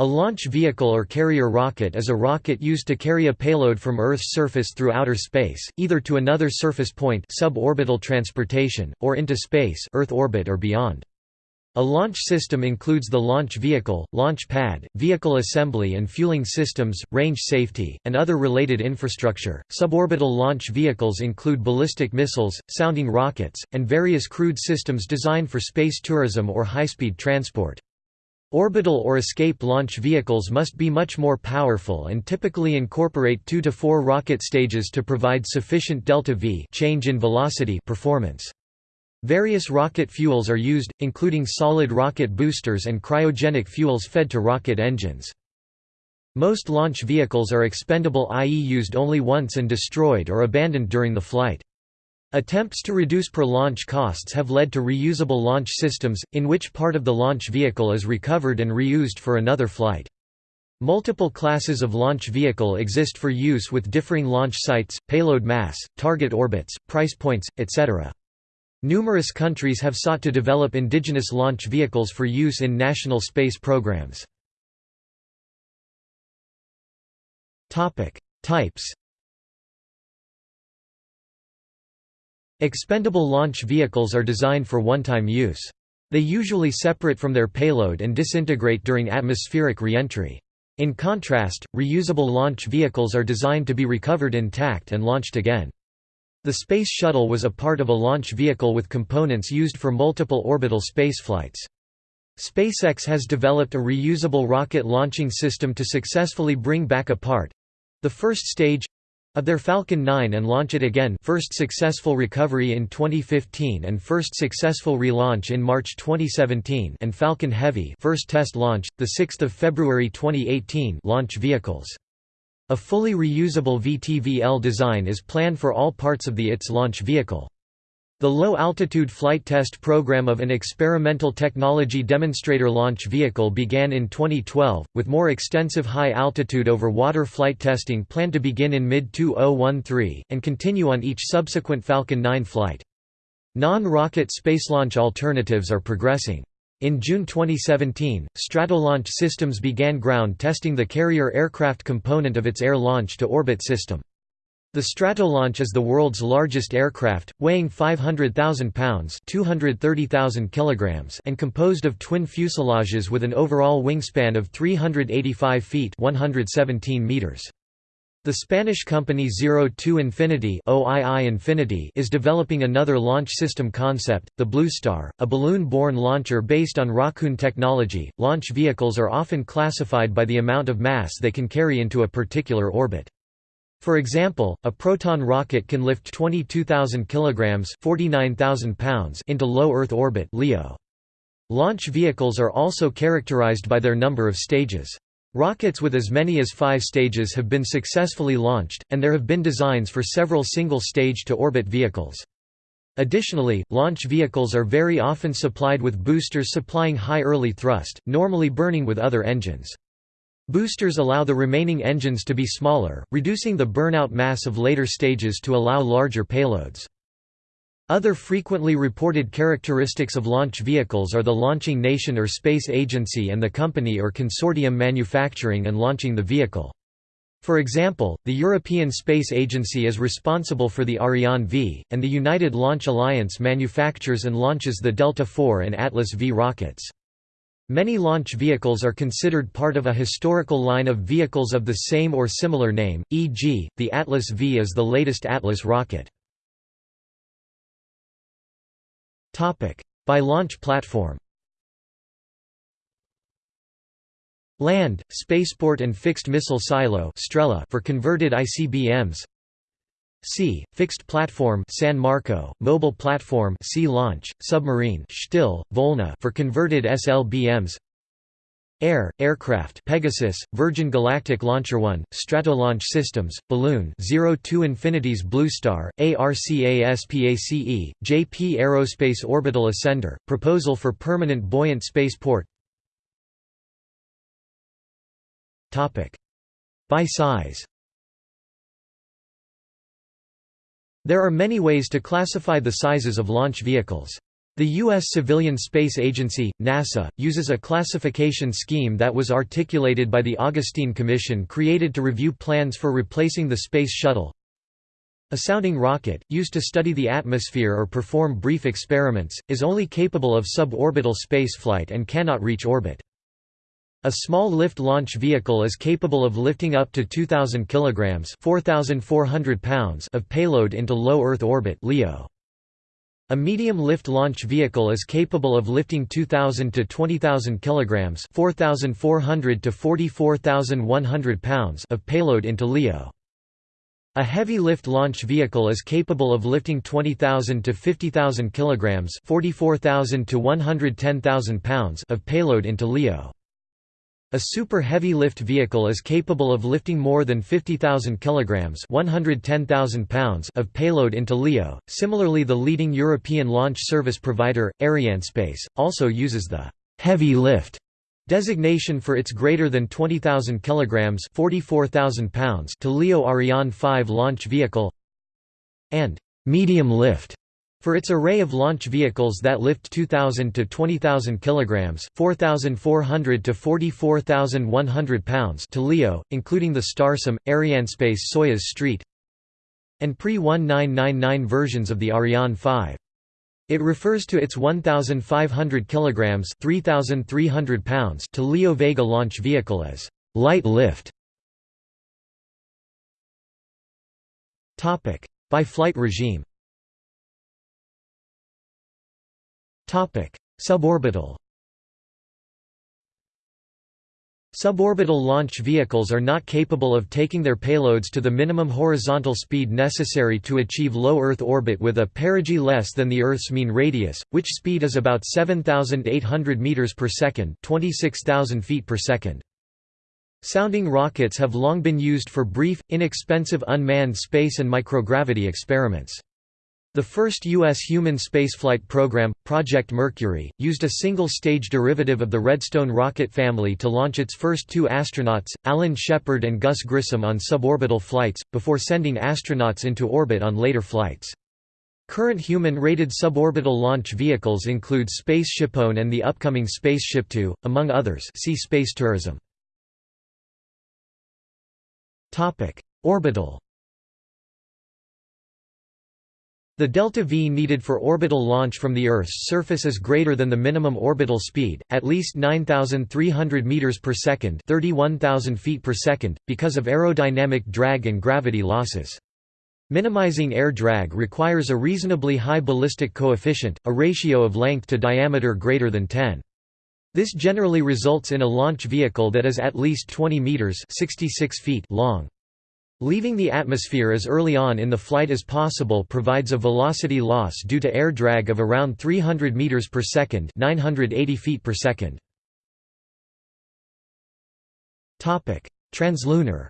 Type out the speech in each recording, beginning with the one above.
A launch vehicle or carrier rocket is a rocket used to carry a payload from Earth's surface through outer space, either to another surface point suborbital transportation, or into space Earth orbit or beyond. A launch system includes the launch vehicle, launch pad, vehicle assembly and fueling systems, range safety, and other related infrastructure. Suborbital launch vehicles include ballistic missiles, sounding rockets, and various crewed systems designed for space tourism or high-speed transport. Orbital or escape launch vehicles must be much more powerful and typically incorporate 2 to 4 rocket stages to provide sufficient delta-v change in velocity performance. Various rocket fuels are used, including solid rocket boosters and cryogenic fuels fed to rocket engines. Most launch vehicles are expendable i.e. used only once and destroyed or abandoned during the flight. Attempts to reduce per-launch costs have led to reusable launch systems, in which part of the launch vehicle is recovered and reused for another flight. Multiple classes of launch vehicle exist for use with differing launch sites, payload mass, target orbits, price points, etc. Numerous countries have sought to develop indigenous launch vehicles for use in national space programs. Types Expendable launch vehicles are designed for one-time use. They usually separate from their payload and disintegrate during atmospheric reentry. In contrast, reusable launch vehicles are designed to be recovered intact and launched again. The Space Shuttle was a part of a launch vehicle with components used for multiple orbital spaceflights. SpaceX has developed a reusable rocket launching system to successfully bring back a part—the first stage of their Falcon 9 and launch it again first successful recovery in 2015 and first successful relaunch in March 2017 and Falcon Heavy first test launch, 6 February 2018 launch vehicles. A fully reusable VTVL design is planned for all parts of the ITS launch vehicle. The low-altitude flight test program of an experimental technology demonstrator launch vehicle began in 2012, with more extensive high-altitude over-water flight testing planned to begin in mid-2013, and continue on each subsequent Falcon 9 flight. Non-rocket space launch alternatives are progressing. In June 2017, Stratolaunch Systems began ground testing the carrier aircraft component of its air launch to orbit system. The Stratolaunch is the world's largest aircraft, weighing 500,000 pounds (230,000 kilograms) and composed of twin fuselages with an overall wingspan of 385 feet (117 meters). The Spanish company Zero Two Infinity, is developing another launch system concept, the Bloostar, a balloon-borne launcher based on Rockoon technology. Launch vehicles are often classified by the amount of mass they can carry into a particular orbit. For example, a Proton rocket can lift 22,000 kilograms (49,000 pounds) into low Earth orbit (LEO). Launch vehicles are also characterized by their number of stages. Rockets with as many as five stages have been successfully launched, and there have been designs for several single-stage to orbit vehicles. Additionally, launch vehicles are very often supplied with boosters supplying high early thrust, normally burning with other engines. Boosters allow the remaining engines to be smaller, reducing the burnout mass of later stages to allow larger payloads. Other frequently reported characteristics of launch vehicles are the launching nation or space agency and the company or consortium manufacturing and launching the vehicle. For example, the European Space Agency is responsible for the Ariane V, and the United Launch Alliance manufactures and launches the Delta IV and Atlas V rockets. Many launch vehicles are considered part of a historical line of vehicles of the same or similar name, e.g., the Atlas V is the latest Atlas rocket. By launch platform Land, spaceport and fixed missile silo for converted ICBMs Sea, fixed platform San Marco, mobile platform Sea Launch, submarine Shtil, Volna for converted SLBMs Air, aircraft Pegasus, Virgin Galactic Launcher 1, Stratolaunch Systems, Balloon 02 Infinity's Bloostar, ARCASPACE, JP Aerospace Orbital Ascender, proposal for permanent buoyant spaceport. Topic. By size There are many ways to classify the sizes of launch vehicles. The U.S. Civilian Space Agency, NASA, uses a classification scheme that was articulated by the Augustine Commission created to review plans for replacing the Space Shuttle. A sounding rocket, used to study the atmosphere or perform brief experiments, is only capable of suborbital spaceflight and cannot reach orbit. A small lift launch vehicle is capable of lifting up to 2,000 kg 4,400 pounds of payload into low Earth orbit LEO. A medium lift launch vehicle is capable of lifting 2,000 to 20,000 kg 4,400 to 44,100 pounds of payload into LEO. A heavy lift launch vehicle is capable of lifting 20,000 to 50,000 kg 44,000 to 110,000 pounds of payload into LEO. A super heavy lift vehicle is capable of lifting more than 50,000 kilograms (110,000 pounds) of payload into LEO. Similarly, the leading European launch service provider, Arianespace, also uses the heavy lift designation for its greater than 20,000 kilograms (44,000 pounds) to LEO Ariane 5 launch vehicle and medium lift for its array of launch vehicles that lift 2,000 to 20,000 kg 4,400 to 44,100 pounds to LEO, including the Starsem, Arianespace Soyuz Street and pre-1999 versions of the Ariane 5. It refers to its 1,500 kg 3,300 pounds to LEO Vega launch vehicle as light lift. Topic: By flight regime Suborbital Suborbital launch vehicles are not capable of taking their payloads to the minimum horizontal speed necessary to achieve low Earth orbit with a perigee less than the Earth's mean radius, which speed is about 7,800 meters per second, 26,000 feet per second. Sounding rockets have long been used for brief, inexpensive unmanned space and microgravity experiments. The first U.S. human spaceflight program, Project Mercury, used a single-stage derivative of the Redstone rocket family to launch its first two astronauts, Alan Shepard and Gus Grissom on suborbital flights, before sending astronauts into orbit on later flights. Current human-rated suborbital launch vehicles include SpaceShipOne and the upcoming Spaceship Two, among others see space tourism. Orbital The delta V needed for orbital launch from the Earth's surface is greater than the minimum orbital speed, at least 9,300 meters per second, 31,000 feet per second, because of aerodynamic drag and gravity losses. Minimizing air drag requires a reasonably high ballistic coefficient, a ratio of length to diameter greater than 10. This generally results in a launch vehicle that is at least 20 meters (66 feet) long. Leaving the atmosphere as early on in the flight as possible provides a velocity loss due to air drag of around 300 meters per second, 980 feet per second. Topic: Translunar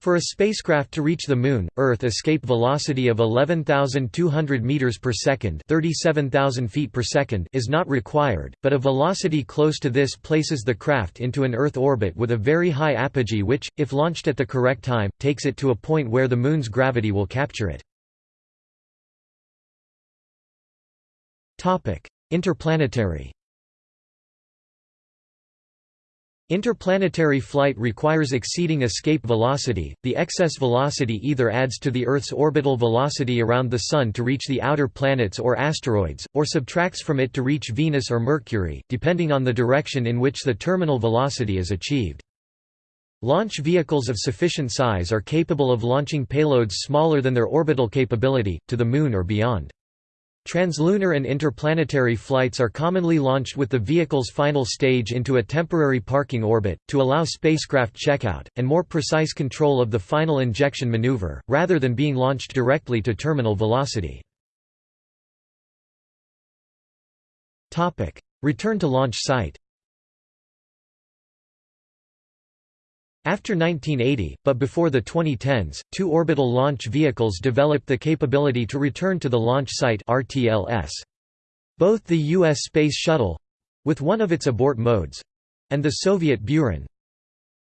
For a spacecraft to reach the Moon, Earth escape velocity of 11,200 meters per second (37,000 feet per second) is not required, but a velocity close to this places the craft into an Earth orbit with a very high apogee which, if launched at the correct time, takes it to a point where the Moon's gravity will capture it. Topic: Interplanetary Interplanetary flight requires exceeding escape velocity. The excess velocity either adds to the Earth's orbital velocity around the Sun to reach the outer planets or asteroids, or subtracts from it to reach Venus or Mercury, depending on the direction in which the terminal velocity is achieved. Launch vehicles of sufficient size are capable of launching payloads smaller than their orbital capability, to the Moon or beyond. Translunar and interplanetary flights are commonly launched with the vehicle's final stage into a temporary parking orbit, to allow spacecraft checkout, and more precise control of the final injection maneuver, rather than being launched directly to terminal velocity. Return to launch site After 1980, but before the 2010s, two orbital launch vehicles developed the capability to return to the launch site RTLS. Both the U.S. Space Shuttle—with one of its abort modes—and the Soviet Buran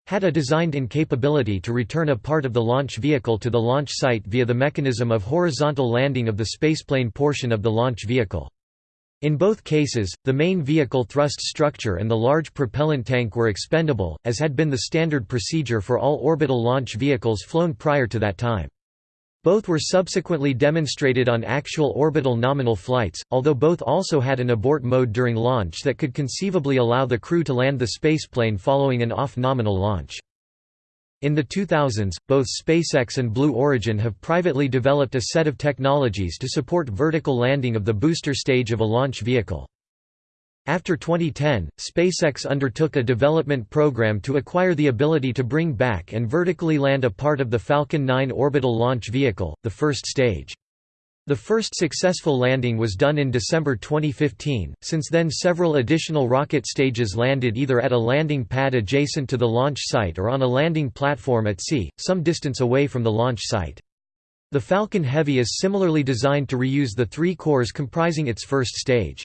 had a designed-in capability to return a part of the launch vehicle to the launch site via the mechanism of horizontal landing of the spaceplane portion of the launch vehicle. In both cases, the main vehicle thrust structure and the large propellant tank were expendable, as had been the standard procedure for all orbital launch vehicles flown prior to that time. Both were subsequently demonstrated on actual orbital nominal flights, although both also had an abort mode during launch that could conceivably allow the crew to land the spaceplane following an off-nominal launch. In the 2000s, both SpaceX and Blue Origin have privately developed a set of technologies to support vertical landing of the booster stage of a launch vehicle. After 2010, SpaceX undertook a development program to acquire the ability to bring back and vertically land a part of the Falcon 9 orbital launch vehicle, the first stage. The first successful landing was done in December 2015. Since then, several additional rocket stages landed either at a landing pad adjacent to the launch site or on a landing platform at sea, some distance away from the launch site. The Falcon Heavy is similarly designed to reuse the three cores comprising its first stage.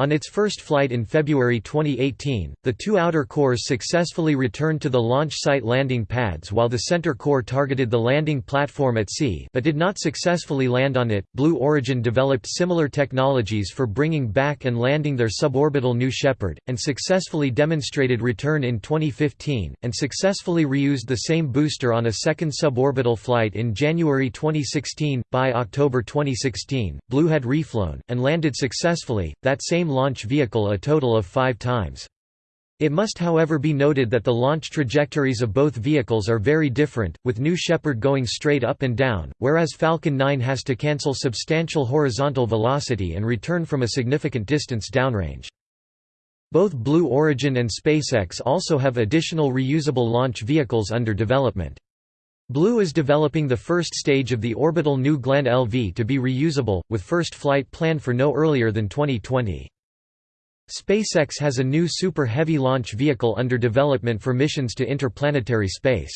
On its first flight in February 2018, the two outer cores successfully returned to the launch site landing pads while the center core targeted the landing platform at sea but did not successfully land on it. Blue Origin developed similar technologies for bringing back and landing their suborbital New Shepard, and successfully demonstrated return in 2015, and successfully reused the same booster on a second suborbital flight in January 2016. By October 2016, Blue had reflown, and landed successfully, that same launch vehicle a total of five times. It must however be noted that the launch trajectories of both vehicles are very different, with New Shepard going straight up and down, whereas Falcon 9 has to cancel substantial horizontal velocity and return from a significant distance downrange. Both Blue Origin and SpaceX also have additional reusable launch vehicles under development. Blue is developing the first stage of the orbital New Glenn LV to be reusable, with first flight planned for no earlier than 2020. SpaceX has a new Super Heavy launch vehicle under development for missions to interplanetary space.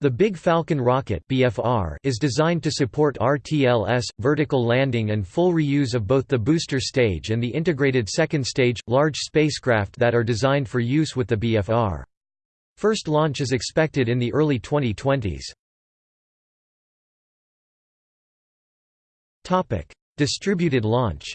The Big Falcon rocket BFR is designed to support RTLS, vertical landing and full reuse of both the booster stage and the integrated second stage, large spacecraft that are designed for use with the BFR. First launch is expected in the early 2020s. Distributed launch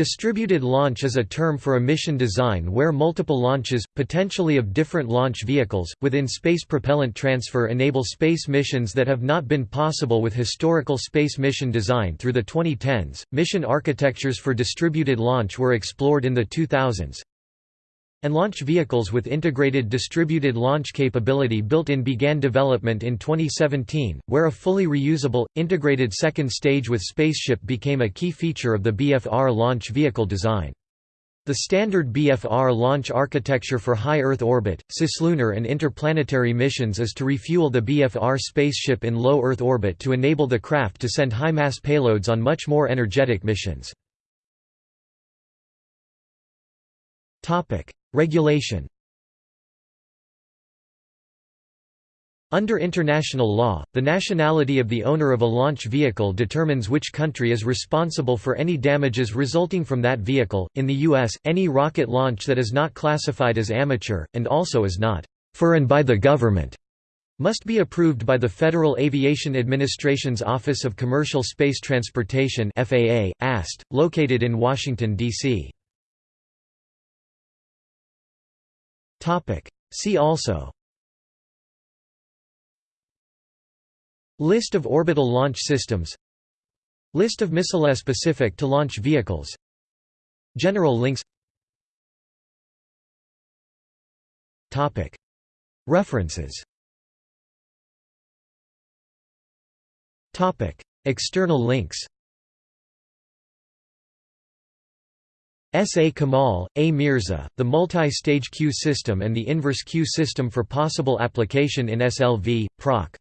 Distributed launch is a term for a mission design where multiple launches, potentially of different launch vehicles, within space propellant transfer enable space missions that have not been possible with historical space mission design through the 2010s. Mission architectures for distributed launch were explored in the 2000s, and launch vehicles with integrated distributed launch capability built-in began development in 2017, where a fully reusable, integrated second stage with spaceship became a key feature of the BFR launch vehicle design. The standard BFR launch architecture for high Earth orbit, cislunar and interplanetary missions is to refuel the BFR spaceship in low Earth orbit to enable the craft to send high-mass payloads on much more energetic missions. Regulation Under international law, the nationality of the owner of a launch vehicle determines which country is responsible for any damages resulting from that vehicle. In the U.S., any rocket launch that is not classified as amateur, and also is not for and by the government, must be approved by the Federal Aviation Administration's Office of Commercial Space Transportation FAA, AST, located in Washington, D.C. Topic. See also List of orbital launch systems List of missiles specific to launch vehicles General links Topic. References Topic. External links S. A. Kamal, A. Mirza, The Multi-Stage Queue System and the Inverse Queue System for Possible Application in SLV, Proc.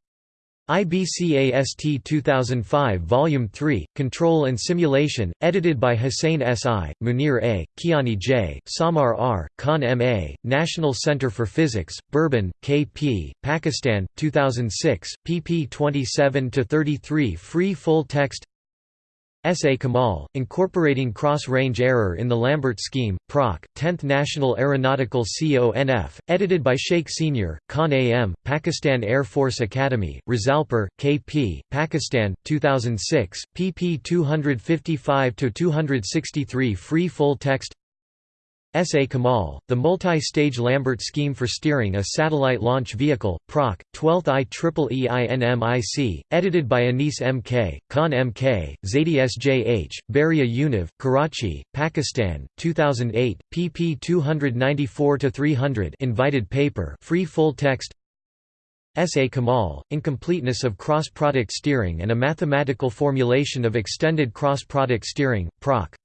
IBCAST 2005 Volume 3, Control and Simulation, edited by Hussein S. I., Munir A., Kiani J., Samar R., Khan M. A., National Center for Physics, Bhurban, K. P., Pakistan, 2006, pp 27–33 Free full text S. A. Kamal, Incorporating Cross-Range Error in the Lambert Scheme, Proc. 10th National Aeronautical CONF, edited by Sheikh Sr., Khan A.M., Pakistan Air Force Academy, Risalpur, K.P., Pakistan, 2006, pp 255–263 Free full text S. A. Kamal, The Multi-Stage Lambert Scheme for Steering a Satellite Launch Vehicle, Proc. 12th IEEE edited by Anis M. K., Khan M. K., Zaidi S. J. H., Bahria Univ, Karachi, Pakistan, 2008, pp 294–300 invited paper free full text S. A. Kamal, Incompleteness of Cross-Product Steering and a Mathematical Formulation of Extended Cross-Product Steering, Proc.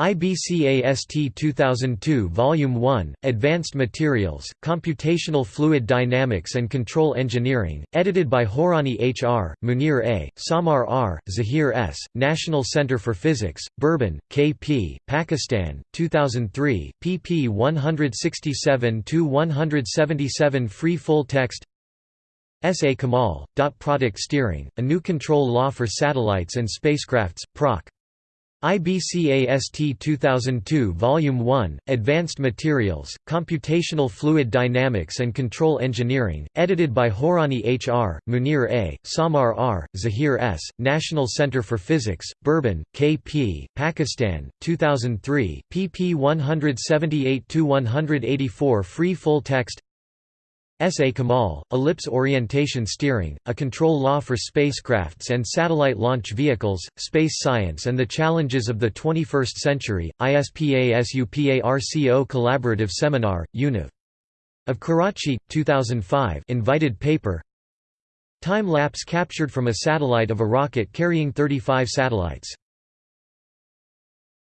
IBCAST 2002 Volume 1, Advanced Materials, Computational Fluid Dynamics and Control Engineering, edited by Horani H. R., Munir A., Samar R., Zahir S., National Center for Physics, Bhurban, K.P., Pakistan, 2003, pp 167–177 Free full text S. A. Kamal, Dot Product Steering, A New Control Law for Satellites and Spacecrafts, Proc. IBCAST 2002 Volume 1, Advanced Materials, Computational Fluid Dynamics and Control Engineering, edited by Horani H. R., Munir A., Samar R., Zahir S., National Center for Physics, Bhurban, K.P., Pakistan, 2003, pp 178–184 Free full text S. A. Kamal, Ellipse Orientation Steering, A Control Law for Spacecrafts and Satellite Launch Vehicles, Space Science and the Challenges of the 21st Century, ISPASUPARCO Collaborative Seminar, UNIV. Of Karachi, 2005 invited paper Time lapse captured from a satellite of a rocket carrying 35 satellites